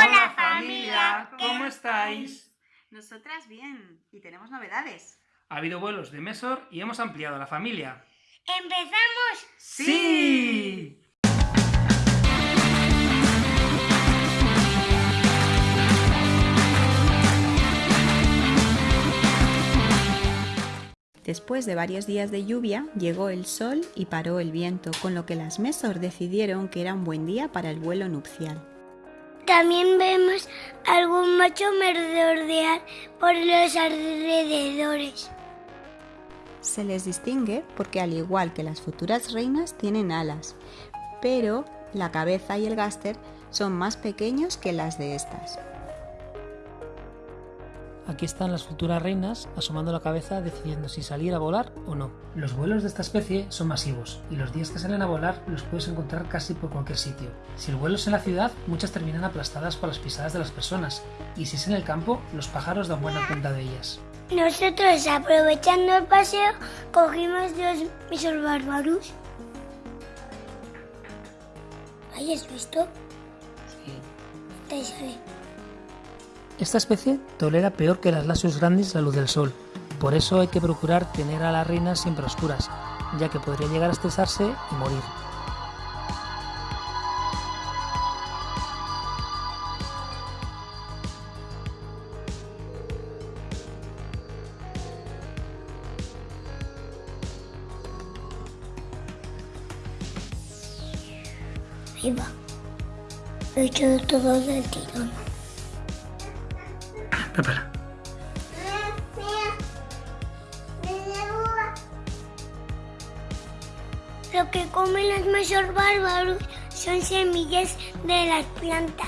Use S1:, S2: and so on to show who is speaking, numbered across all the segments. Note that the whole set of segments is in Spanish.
S1: Hola familia, ¿cómo estáis?
S2: Nosotras bien, y tenemos novedades.
S1: Ha habido vuelos de Mesor y hemos ampliado la familia.
S3: ¿Empezamos?
S1: ¡Sí!
S2: Después de varios días de lluvia, llegó el sol y paró el viento, con lo que las Mesor decidieron que era un buen día para el vuelo nupcial.
S3: También vemos algún macho merodear por los alrededores.
S2: Se les distingue porque al igual que las futuras reinas tienen alas, pero la cabeza y el gáster son más pequeños que las de estas.
S4: Aquí están las futuras reinas asomando la cabeza decidiendo si salir a volar o no. Los vuelos de esta especie son masivos y los días que salen a volar los puedes encontrar casi por cualquier sitio. Si el vuelo es en la ciudad, muchas terminan aplastadas por las pisadas de las personas y si es en el campo, los pájaros dan buena cuenta de ellas.
S3: Nosotros, aprovechando el paseo, cogimos dos misos bárbaros. ¿Hayas visto?
S4: Sí.
S3: Ahí sale.
S4: Esta especie tolera peor que las lasios grandes la luz del sol, por eso hay que procurar tener a las reinas siempre oscuras, ya que podría llegar a estresarse y morir.
S3: Ahí he hecho todo del tirón. Lo que comen los mayores bárbaros son semillas de las plantas.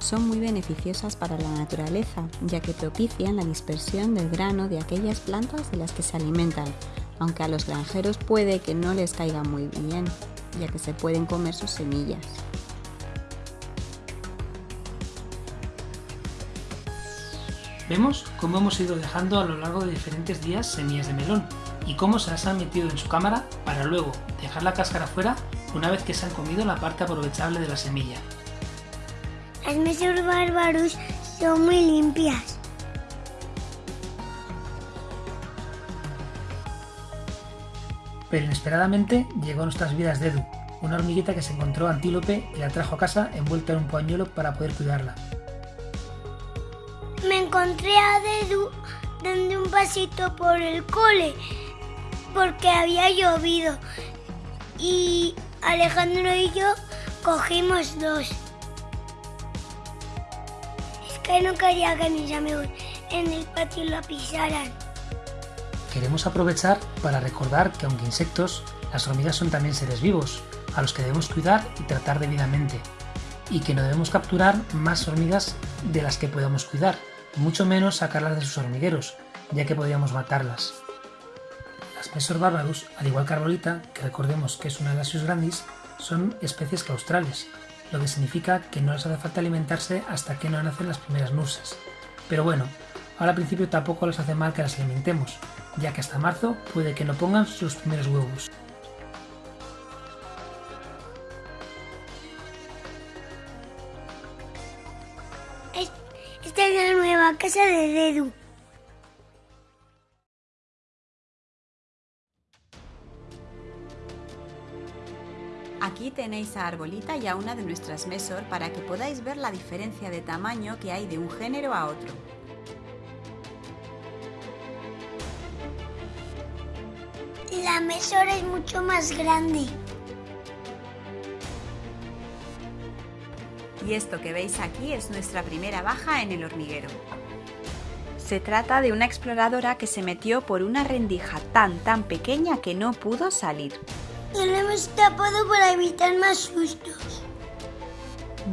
S2: Son muy beneficiosas para la naturaleza, ya que propician la dispersión del grano de aquellas plantas de las que se alimentan, aunque a los granjeros puede que no les caiga muy bien, ya que se pueden comer sus semillas.
S4: Vemos cómo hemos ido dejando a lo largo de diferentes días semillas de melón y cómo se las han metido en su cámara para luego dejar la cáscara fuera una vez que se han comido la parte aprovechable de la semilla.
S3: Las mesas bárbaros son muy limpias.
S4: Pero inesperadamente llegó a nuestras vidas Dedu, una hormiguita que se encontró antílope y la trajo a casa envuelta en un pañuelo para poder cuidarla.
S3: Me encontré a Dedu dando un pasito por el cole porque había llovido y Alejandro y yo cogimos dos. Es que no quería que mis amigos en el patio la pisaran.
S4: Queremos aprovechar para recordar que aunque insectos, las hormigas son también seres vivos, a los que debemos cuidar y tratar debidamente, y que no debemos capturar más hormigas de las que podamos cuidar, mucho menos sacarlas de sus hormigueros, ya que podríamos matarlas. Las Mesor barbarus, al igual que Arbolita, que recordemos que es una de las grandis, son especies claustrales, lo que significa que no les hace falta alimentarse hasta que no nacen las primeras nurses. Pero bueno, ahora al principio tampoco les hace mal que las alimentemos, ya que hasta marzo puede que no pongan sus primeros huevos.
S3: Esta es la nueva casa de Dedu.
S2: Aquí tenéis a Arbolita y a una de nuestras Mesor para que podáis ver la diferencia de tamaño que hay de un género a otro.
S3: La mesora es mucho más grande.
S2: Y esto que veis aquí es nuestra primera baja en el hormiguero. Se trata de una exploradora que se metió por una rendija tan tan pequeña que no pudo salir.
S3: Y lo hemos tapado para evitar más sustos.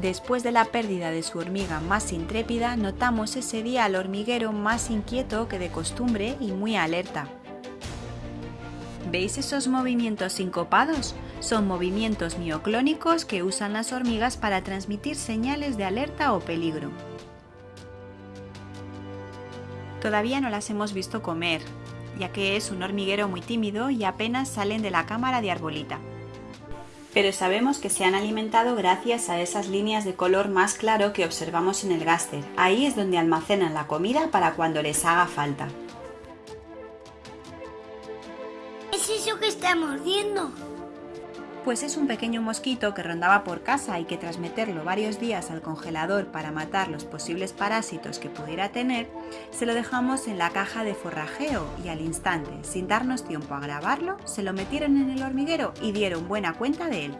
S2: Después de la pérdida de su hormiga más intrépida, notamos ese día al hormiguero más inquieto que de costumbre y muy alerta. ¿Veis esos movimientos sincopados? Son movimientos mioclónicos que usan las hormigas para transmitir señales de alerta o peligro. Todavía no las hemos visto comer, ya que es un hormiguero muy tímido y apenas salen de la cámara de arbolita. pero sabemos que se han alimentado gracias a esas líneas de color más claro que observamos en el gáster. Ahí es donde almacenan la comida para cuando les haga falta.
S3: Está mordiendo?
S2: Pues es un pequeño mosquito que rondaba por casa y que tras meterlo varios días al congelador para matar los posibles parásitos que pudiera tener, se lo dejamos en la caja de forrajeo y al instante, sin darnos tiempo a grabarlo, se lo metieron en el hormiguero y dieron buena cuenta de él.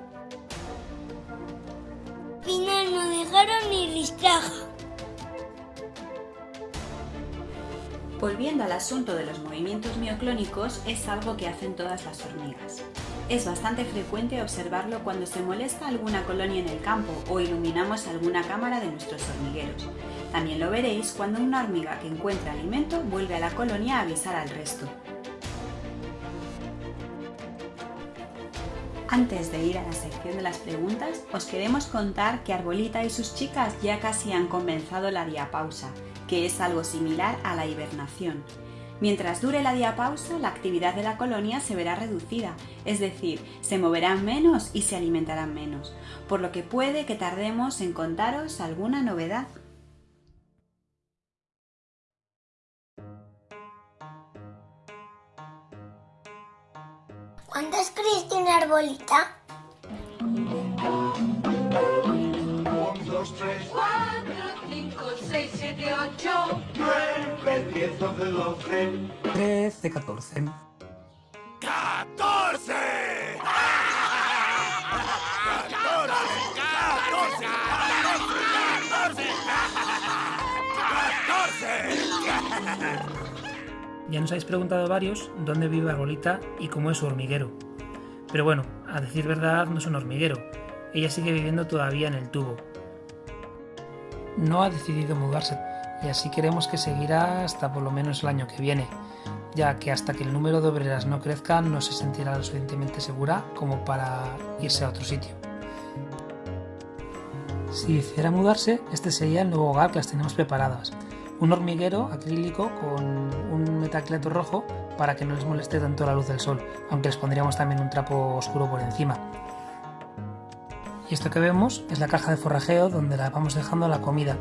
S3: Final no dejaron ni listraja.
S2: Volviendo al asunto de los movimientos mioclónicos, es algo que hacen todas las hormigas. Es bastante frecuente observarlo cuando se molesta alguna colonia en el campo o iluminamos alguna cámara de nuestros hormigueros. También lo veréis cuando una hormiga que encuentra alimento vuelve a la colonia a avisar al resto. Antes de ir a la sección de las preguntas, os queremos contar que Arbolita y sus chicas ya casi han comenzado la diapausa, que es algo similar a la hibernación. Mientras dure la diapausa, la actividad de la colonia se verá reducida, es decir, se moverán menos y se alimentarán menos, por lo que puede que tardemos en contaros alguna novedad.
S3: ¿Cuántas crees tiene Arbolita?
S5: 2, 3, 4, 5, 6, 7, 8, 9, 10, 11, 12,
S4: 13, 14. Ya nos habéis preguntado varios dónde vive Arbolita y cómo es su hormiguero. Pero bueno, a decir verdad no es un hormiguero. Ella sigue viviendo todavía en el tubo. No ha decidido mudarse y así queremos que seguirá hasta por lo menos el año que viene, ya que hasta que el número de obreras no crezca no se sentirá lo suficientemente segura como para irse a otro sitio. Si decidiera mudarse, este sería el nuevo hogar que las tenemos preparadas. Un hormiguero acrílico con un metacleto rojo para que no les moleste tanto la luz del sol, aunque les pondríamos también un trapo oscuro por encima. Y esto que vemos es la caja de forrajeo donde la vamos dejando la comida,